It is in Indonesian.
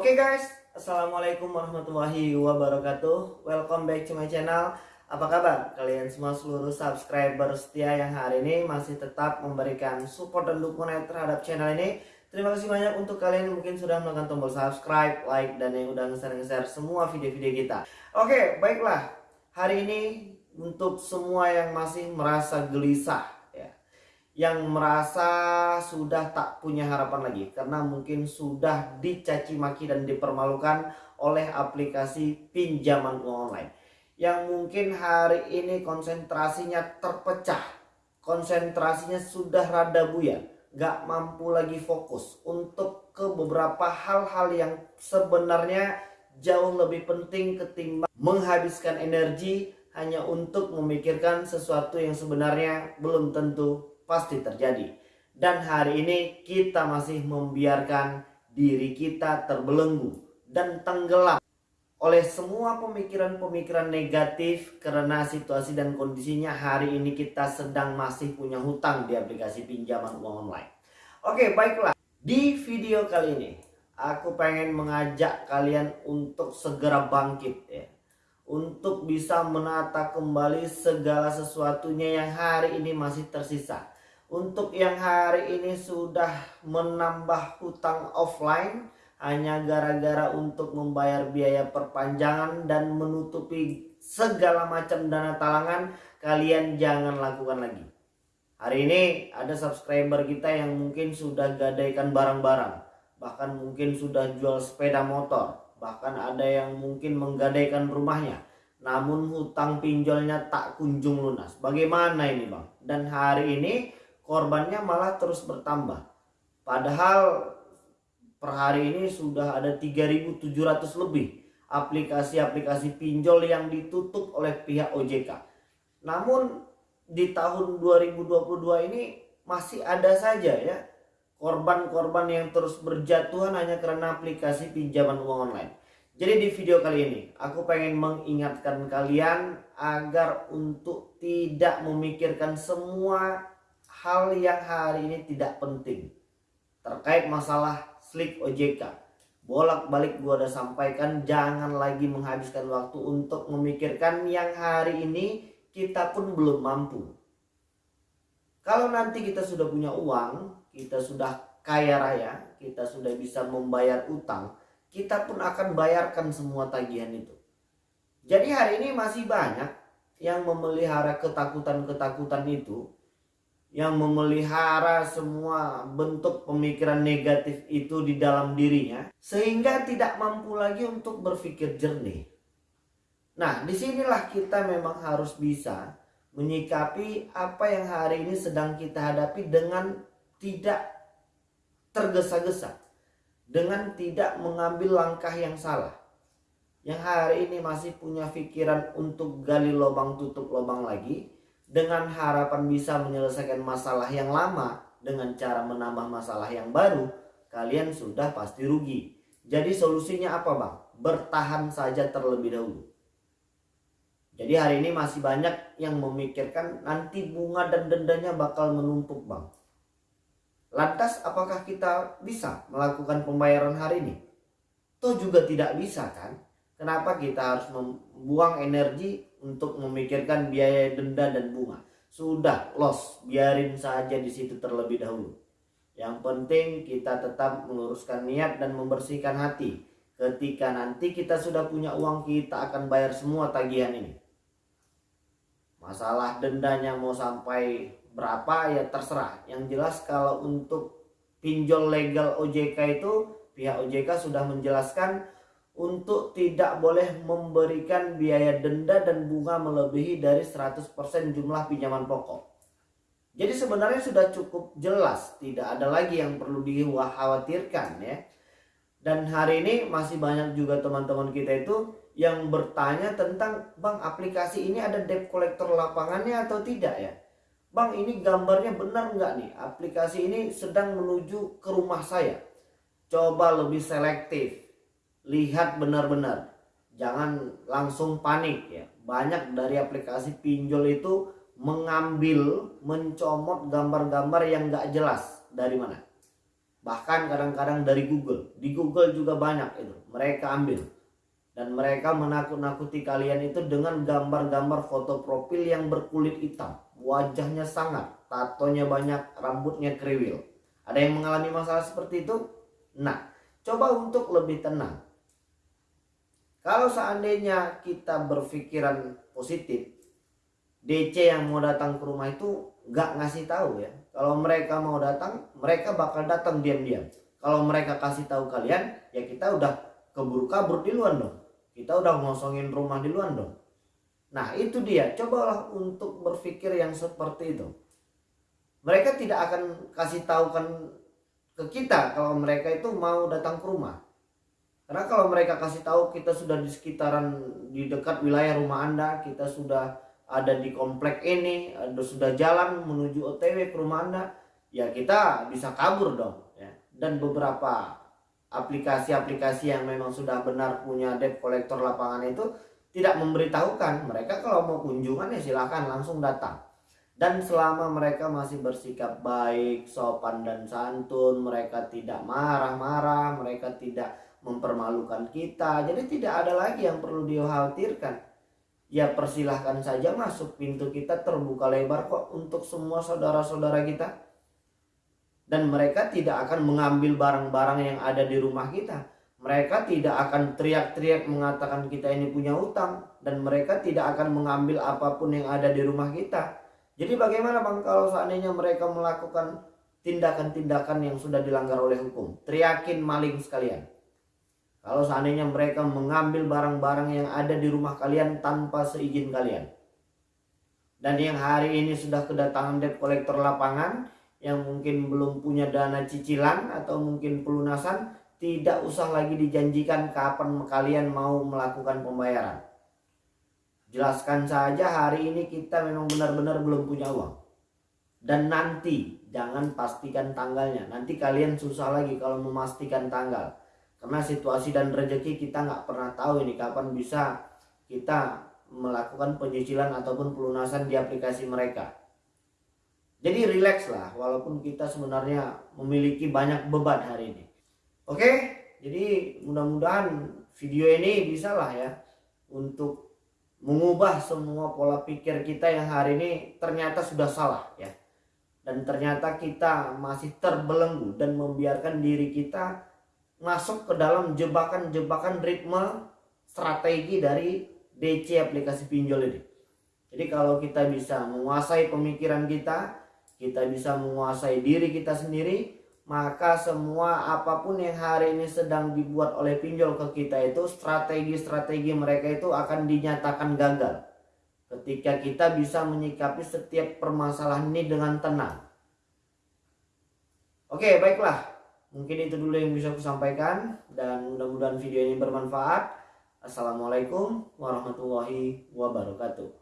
Oke okay guys, Assalamualaikum warahmatullahi wabarakatuh. Welcome back to my channel. Apa kabar? Kalian semua seluruh subscriber setia yang hari ini masih tetap memberikan support dan dukungan terhadap channel ini. Terima kasih banyak untuk kalian yang mungkin sudah menekan tombol subscribe, like, dan yang udah nge-share semua video-video kita. Oke, okay, baiklah. Hari ini untuk semua yang masih merasa gelisah yang merasa sudah tak punya harapan lagi. Karena mungkin sudah dicaci maki dan dipermalukan oleh aplikasi pinjaman online. Yang mungkin hari ini konsentrasinya terpecah. Konsentrasinya sudah rada buyar. Gak mampu lagi fokus untuk ke beberapa hal-hal yang sebenarnya jauh lebih penting ketimbang menghabiskan energi hanya untuk memikirkan sesuatu yang sebenarnya belum tentu pasti terjadi. Dan hari ini kita masih membiarkan diri kita terbelenggu dan tenggelam oleh semua pemikiran-pemikiran negatif karena situasi dan kondisinya hari ini kita sedang masih punya hutang di aplikasi pinjaman uang online. Oke baiklah di video kali ini aku pengen mengajak kalian untuk segera bangkit ya untuk bisa menata kembali segala sesuatunya yang hari ini masih tersisa untuk yang hari ini sudah menambah hutang offline hanya gara-gara untuk membayar biaya perpanjangan dan menutupi segala macam dana talangan, kalian jangan lakukan lagi. Hari ini ada subscriber kita yang mungkin sudah gadaikan barang-barang, bahkan mungkin sudah jual sepeda motor, bahkan ada yang mungkin menggadaikan rumahnya. Namun hutang pinjolnya tak kunjung lunas. Bagaimana ini bang? Dan hari ini korbannya malah terus bertambah. Padahal per hari ini sudah ada 3.700 lebih aplikasi-aplikasi pinjol yang ditutup oleh pihak OJK. Namun di tahun 2022 ini masih ada saja ya korban-korban yang terus berjatuhan hanya karena aplikasi pinjaman uang online. Jadi di video kali ini aku pengen mengingatkan kalian agar untuk tidak memikirkan semua hal yang hari ini tidak penting. Terkait masalah slik OJK bolak-balik gua udah sampaikan jangan lagi menghabiskan waktu untuk memikirkan yang hari ini kita pun belum mampu. Kalau nanti kita sudah punya uang kita sudah kaya raya kita sudah bisa membayar utang kita pun akan bayarkan semua tagihan itu. Jadi hari ini masih banyak yang memelihara ketakutan-ketakutan itu yang memelihara semua bentuk pemikiran negatif itu di dalam dirinya sehingga tidak mampu lagi untuk berpikir jernih. Nah, di sinilah kita memang harus bisa menyikapi apa yang hari ini sedang kita hadapi dengan tidak tergesa-gesa, dengan tidak mengambil langkah yang salah. Yang hari ini masih punya pikiran untuk gali lubang tutup lubang lagi, dengan harapan bisa menyelesaikan masalah yang lama dengan cara menambah masalah yang baru, kalian sudah pasti rugi. Jadi solusinya apa bang? Bertahan saja terlebih dahulu. Jadi hari ini masih banyak yang memikirkan nanti bunga dan dendanya bakal menumpuk bang. Lantas apakah kita bisa melakukan pembayaran hari ini? Toh juga tidak bisa kan? Kenapa kita harus membuang energi untuk memikirkan biaya denda dan bunga. Sudah loss, biarin saja di situ terlebih dahulu. Yang penting kita tetap meluruskan niat dan membersihkan hati. Ketika nanti kita sudah punya uang, kita akan bayar semua tagihan ini. Masalah dendanya mau sampai berapa ya terserah. Yang jelas kalau untuk pinjol legal OJK itu pihak OJK sudah menjelaskan untuk tidak boleh memberikan biaya denda dan bunga melebihi dari 100% jumlah pinjaman pokok. Jadi sebenarnya sudah cukup jelas, tidak ada lagi yang perlu dikhawatirkan ya. Dan hari ini masih banyak juga teman-teman kita itu yang bertanya tentang Bang aplikasi ini ada debt collector lapangannya atau tidak ya. Bang ini gambarnya benar nggak nih aplikasi ini sedang menuju ke rumah saya. Coba lebih selektif lihat benar-benar. Jangan langsung panik ya. Banyak dari aplikasi pinjol itu mengambil mencomot gambar-gambar yang gak jelas dari mana. Bahkan kadang-kadang dari Google. Di Google juga banyak itu. Mereka ambil. Dan mereka menakut-nakuti kalian itu dengan gambar-gambar foto profil yang berkulit hitam. Wajahnya sangat tatonya banyak rambutnya kriwil. Ada yang mengalami masalah seperti itu? Nah coba untuk lebih tenang kalau seandainya kita berpikiran positif DC yang mau datang ke rumah itu nggak ngasih tahu ya. Kalau mereka mau datang mereka bakal datang diam-diam. Kalau mereka kasih tahu kalian ya kita udah keburu kabur di luar dong. Kita udah ngosongin rumah di luar dong. Nah itu dia. Cobalah untuk berpikir yang seperti itu. Mereka tidak akan kasih tahu kan ke kita kalau mereka itu mau datang ke rumah karena kalau mereka kasih tahu kita sudah di sekitaran di dekat wilayah rumah anda kita sudah ada di komplek ini sudah jalan menuju OTW ke rumah anda ya kita bisa kabur dong ya. Dan beberapa aplikasi-aplikasi yang memang sudah benar punya debt collector lapangan itu tidak memberitahukan. Mereka kalau mau kunjungan ya silahkan langsung datang. Dan selama mereka masih bersikap baik, sopan dan santun, mereka tidak marah-marah, mereka tidak mempermalukan kita. Jadi tidak ada lagi yang perlu dikhawatirkan. Ya persilahkan saja masuk pintu kita terbuka lebar kok untuk semua saudara-saudara kita. Dan mereka tidak akan mengambil barang-barang yang ada di rumah kita. Mereka tidak akan teriak-teriak mengatakan kita ini punya utang. Dan mereka tidak akan mengambil apa pun yang ada di rumah kita. Jadi bagaimana bang kalau seandainya mereka melakukan tindakan-tindakan yang sudah dilanggar oleh hukum? Teriakin maling sekalian kalau seandainya mereka mengambil barang-barang yang ada di rumah kalian tanpa seizin kalian. Dan yang hari ini sudah kedatangan debt collector lapangan yang mungkin belum punya dana cicilan atau mungkin pelunasan, tidak usah lagi dijanjikan kapan kalian mau melakukan pembayaran. Jelaskan saja hari ini kita memang benar-benar belum punya uang. Dan nanti jangan pastikan tanggalnya. Nanti kalian susah lagi kalau memastikan tanggal karena situasi dan rezeki kita nggak pernah tahu ini kapan bisa kita melakukan penyicilan ataupun pelunasan di aplikasi mereka. Jadi rileks lah walaupun kita sebenarnya memiliki banyak beban hari ini. Oke? Jadi mudah-mudahan video ini bisa lah ya untuk mengubah semua pola pikir kita yang hari ini ternyata sudah salah ya. Dan ternyata kita masih terbelenggu dan membiarkan diri kita masuk ke dalam jebakan-jebakan ritme strategi dari DC aplikasi pinjol ini. Jadi kalau kita bisa menguasai pemikiran kita, kita bisa menguasai diri kita sendiri, maka semua apa pun yang hari ini sedang dibuat oleh pinjol ke kita itu strategi-strategi mereka itu akan dinyatakan gagal. Ketika kita bisa menyikapi setiap permasalahan ini dengan tenang. Oke, baiklah. Mungkin itu dulu yang bisa aku sampaikan dan mudah-mudahan video ini bermanfaat. Assalamualaikum warahmatullahi wabarakatuh.